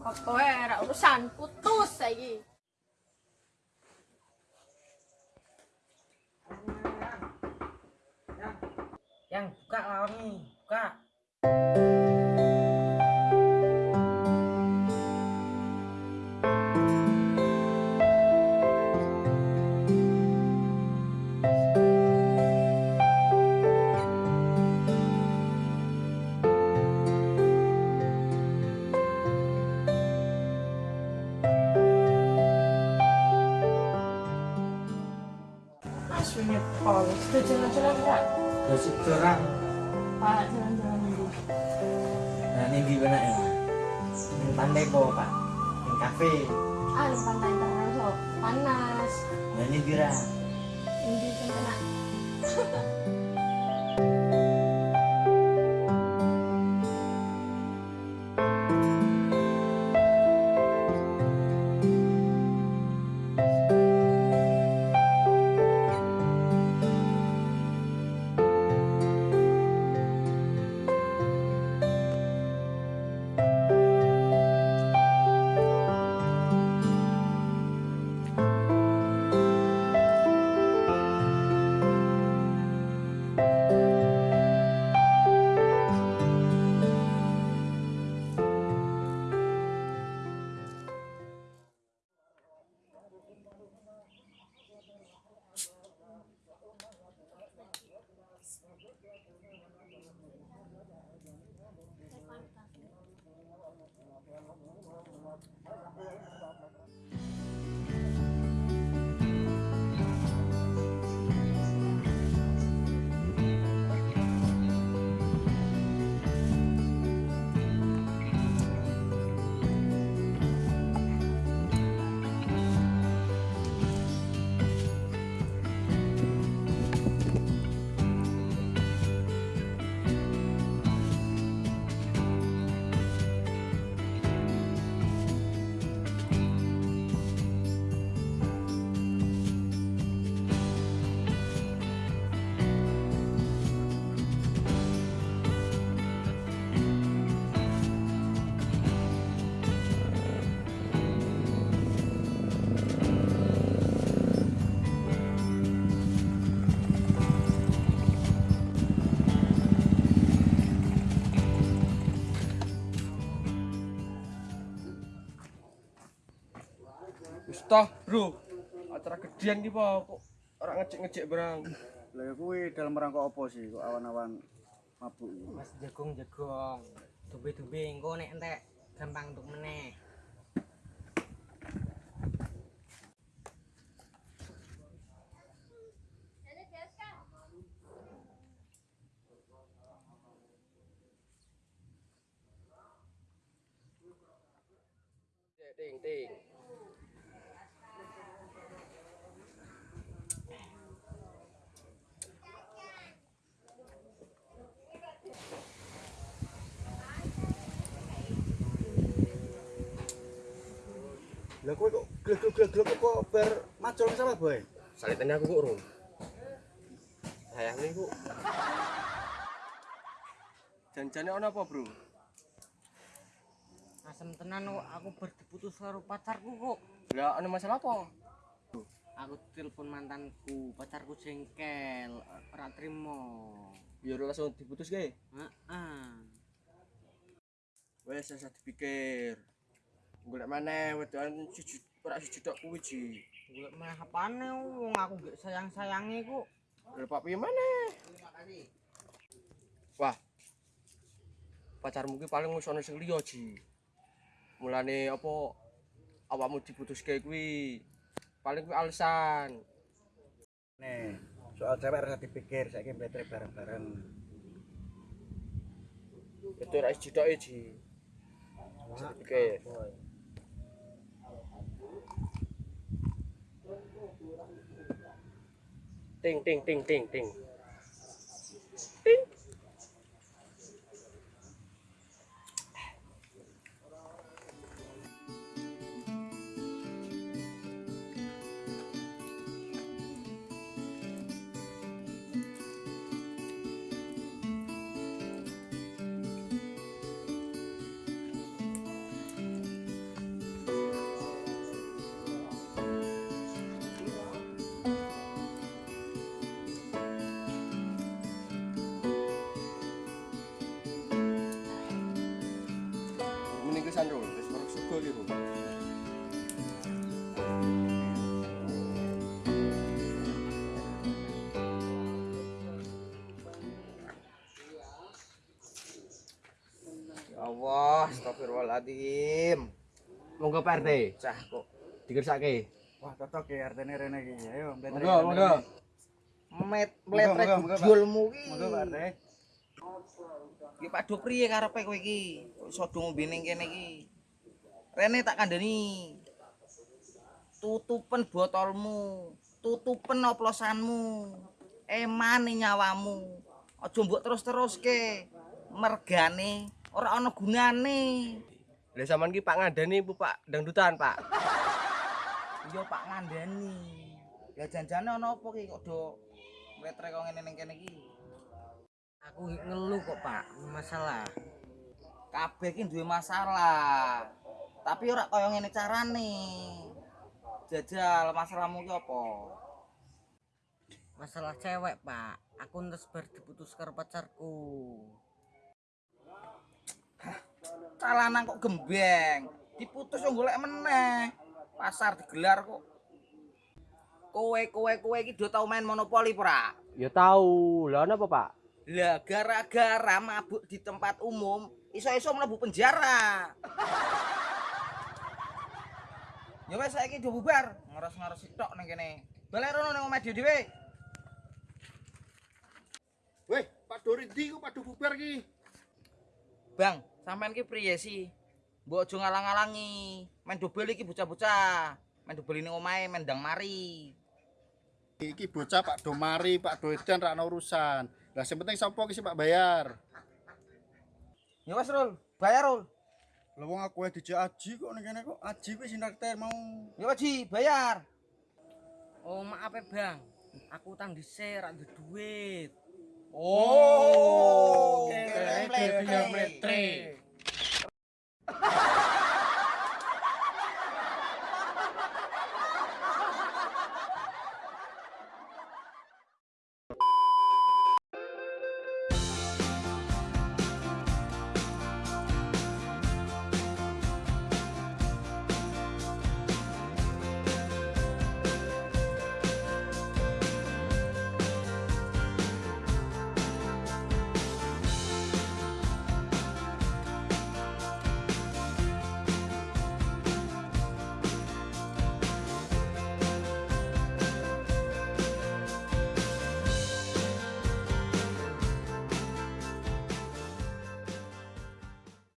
Apa ya, urusan putus lagi. Yang buka lawan nih, buka. Aslinya pol, sudah jalan-jalan enggak? Pak, jalan-jalan dulu. Nah, ini gimana ya? Ini pandai kok, Pak. Ini kafe. Ah, di pantai termasuk panas. Nah, ini bira. Ini kena. Toh, Bro. Acara gedean iki po kok ora ngecek-ngecek barang. Lah ya kuwi dalam rangka apa sih kok awan-awan mabuk iki? Mas jagung-jagung. Dumbe-dumbe engko nek entek gampang untuk meneh. Ting ting. Lah kowe kok glek-glek kok bar macul sama boy? Salitane aku kok urung. Sayang nih, Bu. Janjane ana apa, Bro? Asem tenan kok aku berdiputus karo pacarku kok. Lah ana masalah apa? Aku telepon mantanku, pacarku jengkel, ora trimo. Ya udah langsung diputus ge. Heeh. Wes saya dipikir. Golek maneh wedokan siji ora siji tok kuwi ji. Golek meh apane wong aku gak sayang-sayangi kok. Lah Pak piye maneh? Wah. Pacarmu ki paling wis ana sing liya ji. Mulane apa awakmu diputuske kuwi paling kuwi alasan. Nih, soal cewek harus dipikir saiki betre bareng-bareng. Itu ora siji tok ji. Bisa dipikir. 定定定定定。Astagfirullahaladzim. Monggo Pak RT. Cah kok Dikersake. Wah, cocok ya RT rene iki. Ayo. Monggo, monggo. met mletrek Pak. julmu ki. Monggo Pak RT. Ki padha priye karepe kowe iki? Iso do ngombe ning kene iki? Rene tak kandhani. Tutupen botolmu, tutupen oplosanmu. Emane nyawamu. Aja mbok terus-teruske. Mergane ora ana gunane. Lah sampean ki Pak ngandani Bu Pak dangdutan, Pak. Iya Pak ngandani. Ya janjane ana apa ki kok do mletrek kok ngene ning kene iki? Aku ngeluh kok pak, masalah. kabeh ki duwe masalah. Tapi ora kaya ngene carane. Jajal masalahmu ki apa? Masalah cewek pak, aku ntes bar diputus karo pacarku. Calanan kok gembeng. Diputus yo golek meneh. Pasar digelar kok. Kowe kowe kowe iki do tau main monopoli ora? Ya tahu. Lah napa, Pak? Lah gara-gara mabuk di tempat umum, iso-iso mlebu penjara. Ya wes saiki do bubar, ngoros-ngoros tok ning kene. Balik rono ning omah dhewe. Weh, Pak Dori ndi kok padha bubar ki? Bang, sampean ki priye sih? Mbok aja ngalang-alangi. Main dobel iki bocah-bocah. Main dobel ning omahe mendang mari. Iki bocah Pak Domari, Pak Doedan ra ono urusan. Lah sing penting sapa ki sing Pak bayar? Ya wes, Rul. Bayar, Rul. Lah wong aku wae dijak aji kok ning kene kok aji kuwi sing nakter mau. Ya wes, Ji, bayar. Oh maaf ya bang, aku utang dhisik ra duit. Oh, kere, Três, três.